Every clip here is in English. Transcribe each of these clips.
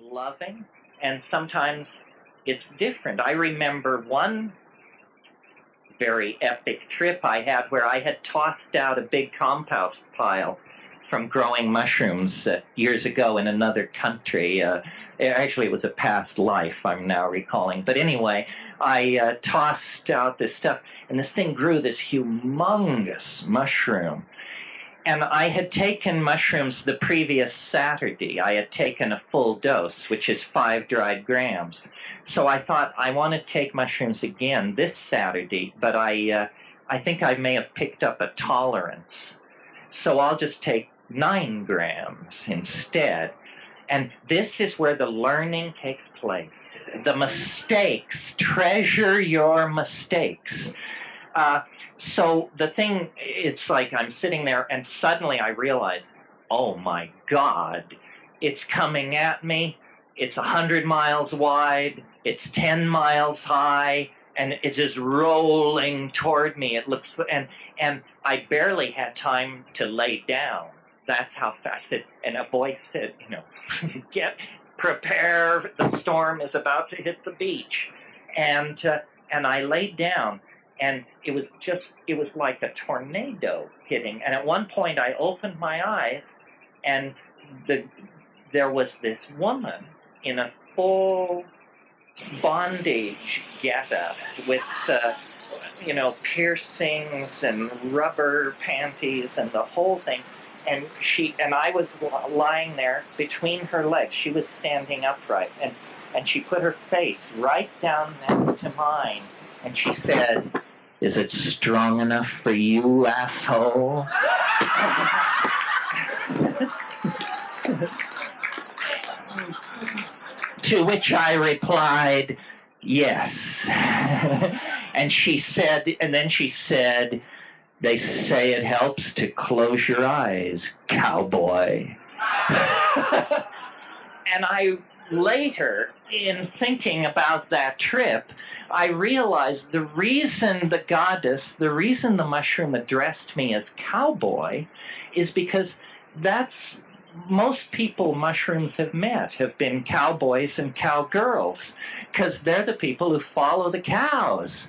loving, and sometimes it's different. I remember one very epic trip I had where I had tossed out a big compost pile from growing mushrooms uh, years ago in another country. Uh, actually, it was a past life, I'm now recalling. But anyway, I uh, tossed out this stuff, and this thing grew this humongous mushroom. And I had taken mushrooms the previous Saturday. I had taken a full dose, which is five dried grams. So I thought I want to take mushrooms again this Saturday, but I, uh, I think I may have picked up a tolerance. So I'll just take nine grams instead. And this is where the learning takes place. The mistakes, treasure your mistakes. Uh, so the thing, it's like I'm sitting there and suddenly I realize, oh my God, it's coming at me. It's a hundred miles wide. It's 10 miles high and it's just rolling toward me. It looks, and, and I barely had time to lay down that's how fast it, and a voice said, you know, get, prepare, the storm is about to hit the beach. And, uh, and I laid down and it was just, it was like a tornado hitting. And at one point I opened my eyes and the, there was this woman in a full bondage getup with, uh, you know, piercings and rubber panties and the whole thing and she and I was lying there between her legs. She was standing upright, and and she put her face right down next to mine, and she said, "Is it strong enough for you, asshole?" to which I replied, "Yes." and she said, and then she said they say it helps to close your eyes, cowboy. and I later, in thinking about that trip, I realized the reason the goddess, the reason the mushroom addressed me as cowboy, is because that's most people mushrooms have met have been cowboys and cowgirls because they're the people who follow the cows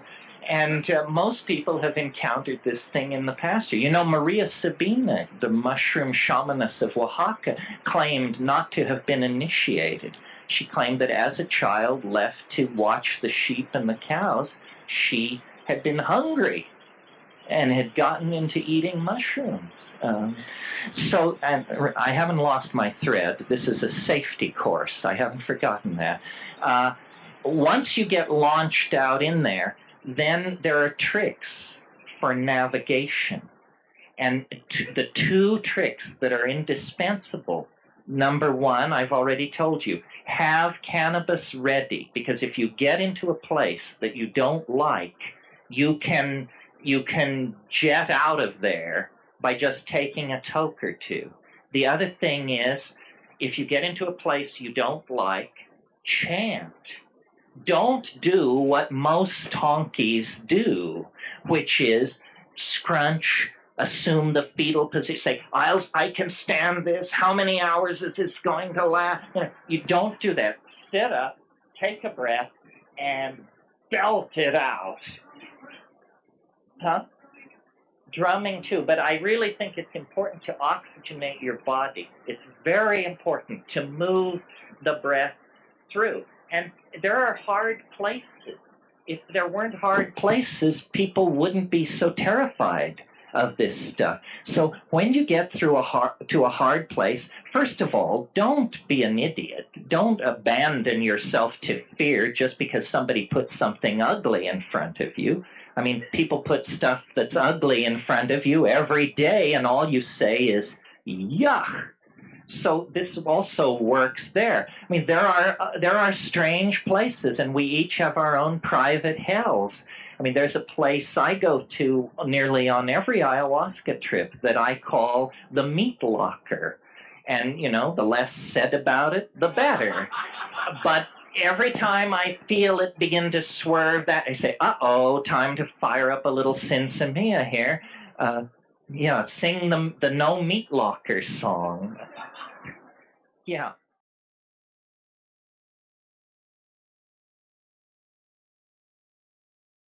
and uh, most people have encountered this thing in the past. You know, Maria Sabina, the mushroom shamaness of Oaxaca, claimed not to have been initiated. She claimed that as a child left to watch the sheep and the cows, she had been hungry and had gotten into eating mushrooms. Um, so I haven't lost my thread. This is a safety course. I haven't forgotten that. Uh, once you get launched out in there, then there are tricks for navigation. And the two tricks that are indispensable number one, I've already told you, have cannabis ready because if you get into a place that you don't like, you can you can jet out of there by just taking a toke or two. The other thing is, if you get into a place you don't like, chant don't do what most honkies do, which is scrunch, assume the fetal position, say, I'll, I can stand this. How many hours is this going to last? You, know, you don't do that. Sit up, take a breath, and belt it out. Huh? Drumming too, but I really think it's important to oxygenate your body. It's very important to move the breath through. And there are hard places. If there weren't hard places, people wouldn't be so terrified of this stuff. So when you get through a hard, to a hard place, first of all, don't be an idiot. Don't abandon yourself to fear just because somebody puts something ugly in front of you. I mean, people put stuff that's ugly in front of you every day, and all you say is, yuck. So this also works there. I mean, there are uh, there are strange places, and we each have our own private hells. I mean, there's a place I go to nearly on every ayahuasca trip that I call the meat locker. And, you know, the less said about it, the better. But every time I feel it begin to swerve that, I say, uh oh, time to fire up a little sinsemilla here. Uh, yeah, sing the, the No Meat Locker song. Yeah.